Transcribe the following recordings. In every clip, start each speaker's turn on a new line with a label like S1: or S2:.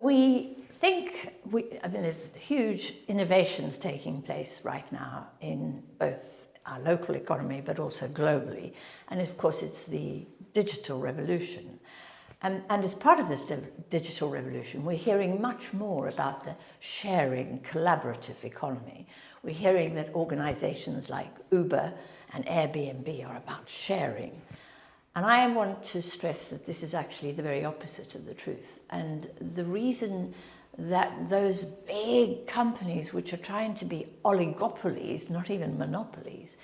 S1: We think, we, I mean, there's huge innovations taking place right now in both our local economy, but also globally. And of course, it's the digital revolution. And, and as part of this digital revolution, we're hearing much more about the sharing, collaborative economy. We're hearing that organizations like Uber and Airbnb are about sharing. And I want to stress that this is actually the very opposite of the truth. And the reason that those big companies which are trying to be oligopolies, not even monopolies,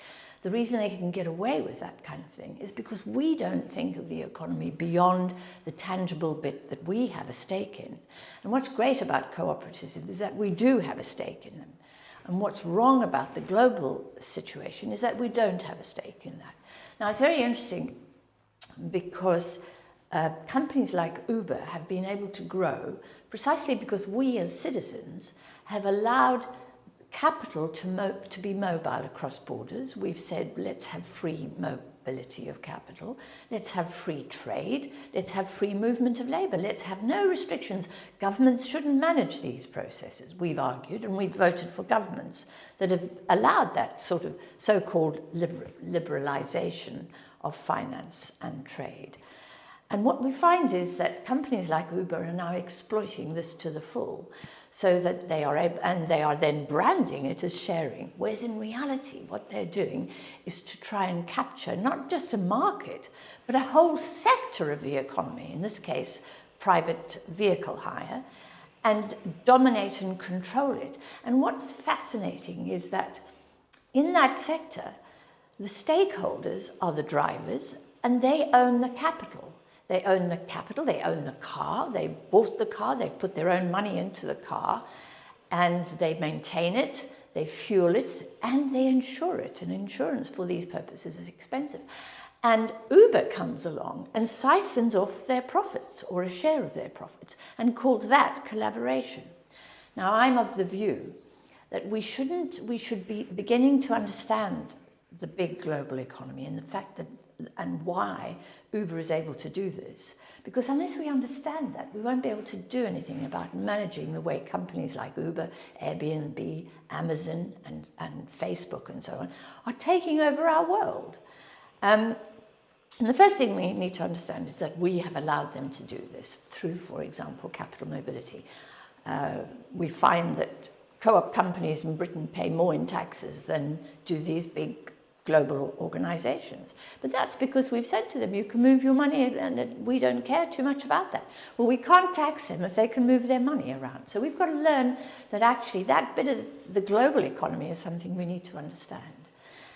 S1: the reason they can get away with that kind of thing is because we don't think of the economy beyond the tangible bit that we have a stake in. And what's great about cooperatives is that we do have a stake in them. And what's wrong about the global situation is that we don't have a stake in that. Now, it's very interesting because uh, companies like Uber have been able to grow precisely because we as citizens have allowed capital to, to be mobile across borders. We've said, let's have free mobility of capital, let's have free trade, let's have free movement of labour, let's have no restrictions. Governments shouldn't manage these processes, we've argued, and we've voted for governments that have allowed that sort of so-called liber liberalisation of finance and trade. And what we find is that companies like Uber are now exploiting this to the full so that they are able, and they are then branding it as sharing, whereas in reality what they're doing is to try and capture not just a market, but a whole sector of the economy, in this case, private vehicle hire, and dominate and control it. And what's fascinating is that in that sector, the stakeholders are the drivers and they own the capital. They own the capital, they own the car, they bought the car, they've put their own money into the car and they maintain it, they fuel it and they insure it. And insurance for these purposes is expensive. And Uber comes along and siphons off their profits or a share of their profits and calls that collaboration. Now I'm of the view that we shouldn't, we should be beginning to understand the big global economy and the fact that and why Uber is able to do this. Because unless we understand that, we won't be able to do anything about managing the way companies like Uber, Airbnb, Amazon, and, and Facebook and so on are taking over our world. Um, and the first thing we need to understand is that we have allowed them to do this through, for example, capital mobility. Uh, we find that co-op companies in Britain pay more in taxes than do these big global organizations. But that's because we've said to them, you can move your money and we don't care too much about that. Well, we can't tax them if they can move their money around. So we've got to learn that actually that bit of the global economy is something we need to understand.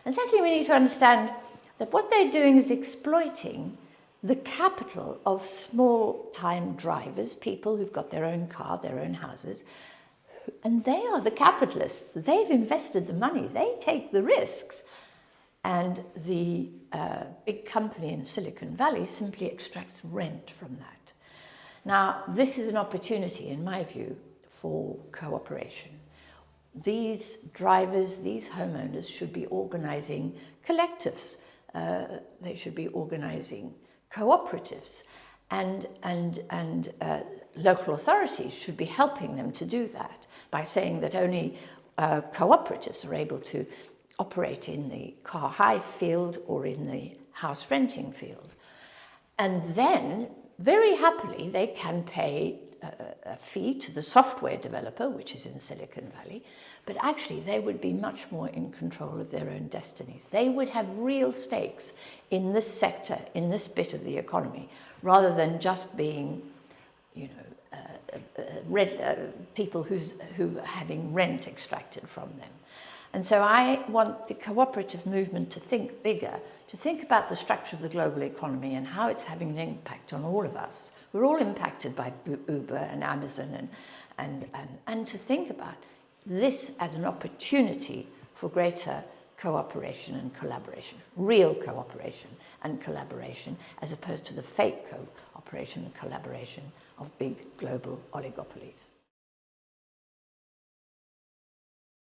S1: And secondly, we need to understand that what they're doing is exploiting the capital of small-time drivers, people who've got their own car, their own houses, and they are the capitalists. They've invested the money. They take the risks. And the uh, big company in Silicon Valley simply extracts rent from that. Now, this is an opportunity, in my view, for cooperation. These drivers, these homeowners should be organizing collectives. Uh, they should be organizing cooperatives and, and, and uh, local authorities should be helping them to do that by saying that only uh, cooperatives are able to operate in the car hire field or in the house renting field. And then, very happily, they can pay a, a fee to the software developer, which is in Silicon Valley, but actually they would be much more in control of their own destinies. They would have real stakes in this sector, in this bit of the economy, rather than just being, you know, uh, uh, red, uh, people who's, who are having rent extracted from them. And so I want the cooperative movement to think bigger, to think about the structure of the global economy and how it's having an impact on all of us. We're all impacted by Uber and Amazon and, and, and, and to think about this as an opportunity for greater cooperation and collaboration, real cooperation and collaboration, as opposed to the fake cooperation and collaboration of big global oligopolies.